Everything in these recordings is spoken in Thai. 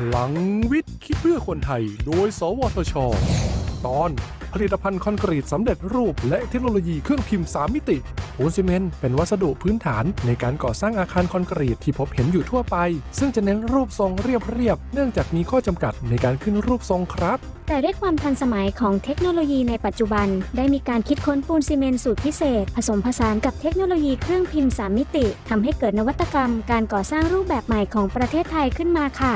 พลังวิทย์คิดเพื่อคนไทย โดย สวทช ตอนผลิตภัณฑ์คอนกรีตสำเร็จรูป และเทคโนโลยีเครื่องพิมพ์ 3 มิติปูนซีเมนต์เป็นวัสดุพื้นฐานในการก่อสร้างอาคารคอนกรีตที่พบเห็นอยู่ทั่วไป ซึ่งจะเน้นรูปทรงเรียบๆเนื่องจากมีข้อจำกัดในการขึ้นรูปทรงครับ แต่ด้วยความทันสมัยของเทคโนโลยีในปัจจุบัน ได้มีการคิดค้นปูนซีเมนต์สูตรพิเศษ ผสมผสานกับเทคโนโลยีเครื่องพิมพ์ 3 มิติทำให้เกิดนวัตกรรม การก่อสร้างรูปแบบใหม่ของประเทศไทยขึ้นมาค่ะ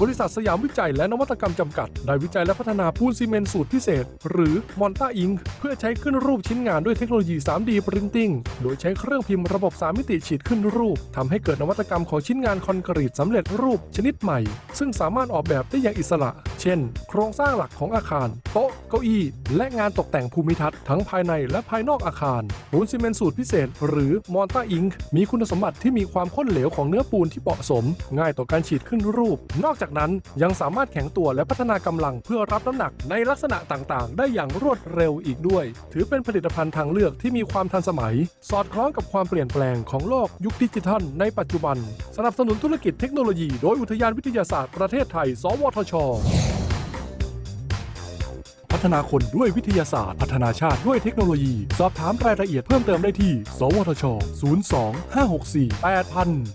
บริษัทสยามวิจัยและนวัตกรรมจำกัด ได้วิจัยและพัฒนาปูนซีเมนต์สูตรพิเศษ หรือ mortar ink เพื่อใช้ขึ้นรูปชิ้นงานด้วยเทคโนโลยี 3D Printing โดยใช้เครื่องพิมพ์ระบบ 3 มิติฉีดขึ้นรูปทำให้เกิดนวัตกรรมของชิ้นงานคอนกรีตสำเร็จรูปชนิดใหม่ ซึ่งสามารถออกแบบได้อย่างอิสระ เช่น โครงสร้างหลักของอาคาร โต๊ะ เก้าอี้ และงานตกแต่งภูมิทัศน์ทั้งภายในและภายนอกอาคาร ปูนซีเมนต์สูตรพิเศษ หรือ mortar inkมีคุณสมบัติที่มีความข้นเหลวของเนื้อปูนที่เหมาะสม ง่ายต่อการฉีดขึ้นรูป นอกจากนั้นยังสามารถแข็งตัวและพัฒนากำลังเพื่อรับน้ำหนักในลักษณะต่างๆ ได้อย่างรวดเร็วอีกด้วย ถือเป็นผลิตภัณฑ์ทางเลือกที่มีความทันสมัย สอดคล้องกับความเปลี่ยนแปลงของโลกยุคดิจิทัล ในปัจจุบัน สนับสนุนธุรกิจเทคโนโลยี โดยอุทยานวิทยาศาสตร์ประเทศไทย สวทช ฒนาคนด้วยวิทยาศาสตร์ พัฒนาชาติด้วยเทคโนโลยี สอบถามรายละเอียดเพิ่มเติมได้ที่ สวทช 02 564 8000